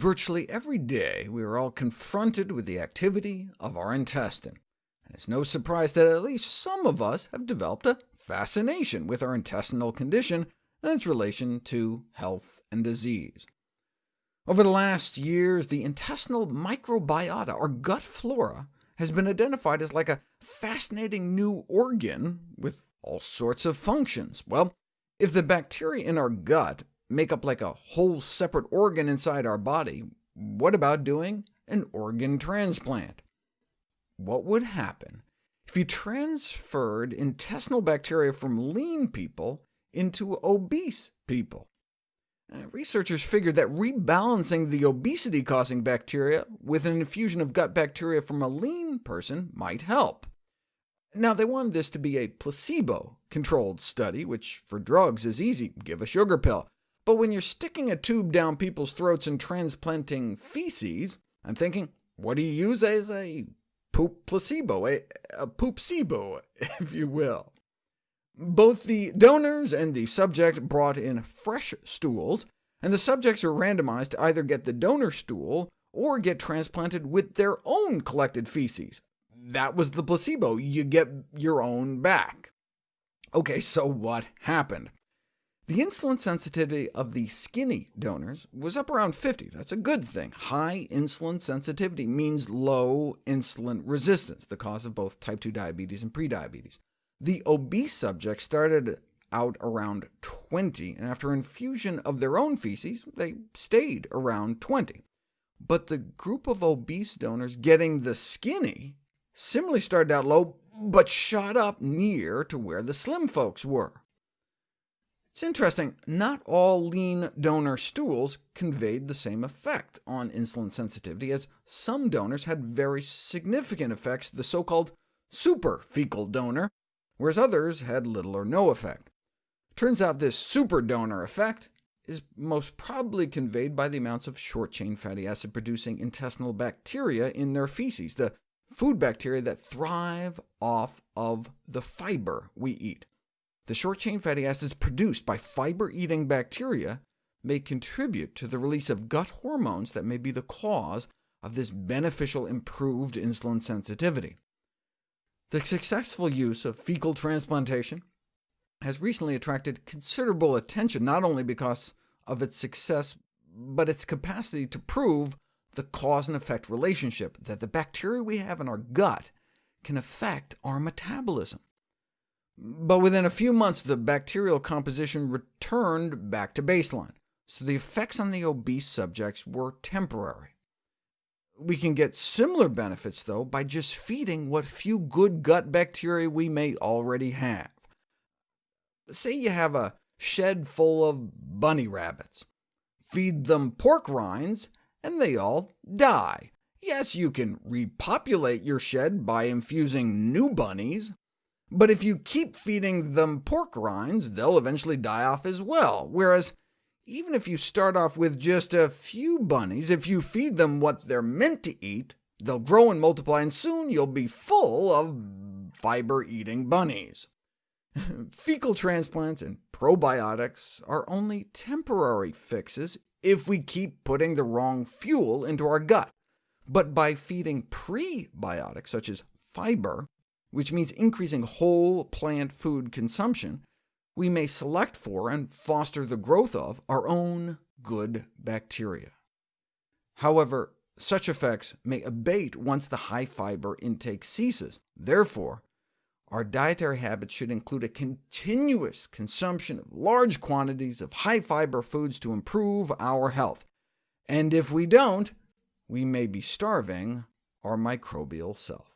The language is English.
Virtually every day we are all confronted with the activity of our intestine, and it's no surprise that at least some of us have developed a fascination with our intestinal condition and its relation to health and disease. Over the last years, the intestinal microbiota, or gut flora, has been identified as like a fascinating new organ with all sorts of functions. Well, if the bacteria in our gut make up like a whole separate organ inside our body, what about doing an organ transplant? What would happen if you transferred intestinal bacteria from lean people into obese people? Uh, researchers figured that rebalancing the obesity-causing bacteria with an infusion of gut bacteria from a lean person might help. Now, they wanted this to be a placebo-controlled study, which for drugs is easy, give a sugar pill. But when you're sticking a tube down people's throats and transplanting feces, I'm thinking, what do you use as a poop placebo, a, a poop-sibo, if you will? Both the donors and the subject brought in fresh stools, and the subjects are randomized to either get the donor stool or get transplanted with their own collected feces. That was the placebo. You get your own back. OK, so what happened? The insulin sensitivity of the skinny donors was up around 50. That's a good thing. High insulin sensitivity means low insulin resistance, the cause of both type 2 diabetes and prediabetes. The obese subjects started out around 20, and after infusion of their own feces, they stayed around 20. But the group of obese donors getting the skinny similarly started out low, but shot up near to where the slim folks were. It's interesting, not all lean donor stools conveyed the same effect on insulin sensitivity, as some donors had very significant effects, the so-called super fecal donor, whereas others had little or no effect. Turns out this super donor effect is most probably conveyed by the amounts of short-chain fatty acid-producing intestinal bacteria in their feces, the food bacteria that thrive off of the fiber we eat. The short-chain fatty acids produced by fiber-eating bacteria may contribute to the release of gut hormones that may be the cause of this beneficial improved insulin sensitivity. The successful use of fecal transplantation has recently attracted considerable attention, not only because of its success, but its capacity to prove the cause and effect relationship, that the bacteria we have in our gut can affect our metabolism. But within a few months, the bacterial composition returned back to baseline, so the effects on the obese subjects were temporary. We can get similar benefits, though, by just feeding what few good gut bacteria we may already have. Say you have a shed full of bunny rabbits. Feed them pork rinds, and they all die. Yes, you can repopulate your shed by infusing new bunnies, but if you keep feeding them pork rinds, they'll eventually die off as well, whereas even if you start off with just a few bunnies, if you feed them what they're meant to eat, they'll grow and multiply, and soon you'll be full of fiber-eating bunnies. Fecal transplants and probiotics are only temporary fixes if we keep putting the wrong fuel into our gut. But by feeding prebiotics, such as fiber, which means increasing whole plant food consumption, we may select for and foster the growth of our own good bacteria. However, such effects may abate once the high-fiber intake ceases. Therefore, our dietary habits should include a continuous consumption of large quantities of high-fiber foods to improve our health. And if we don't, we may be starving our microbial self.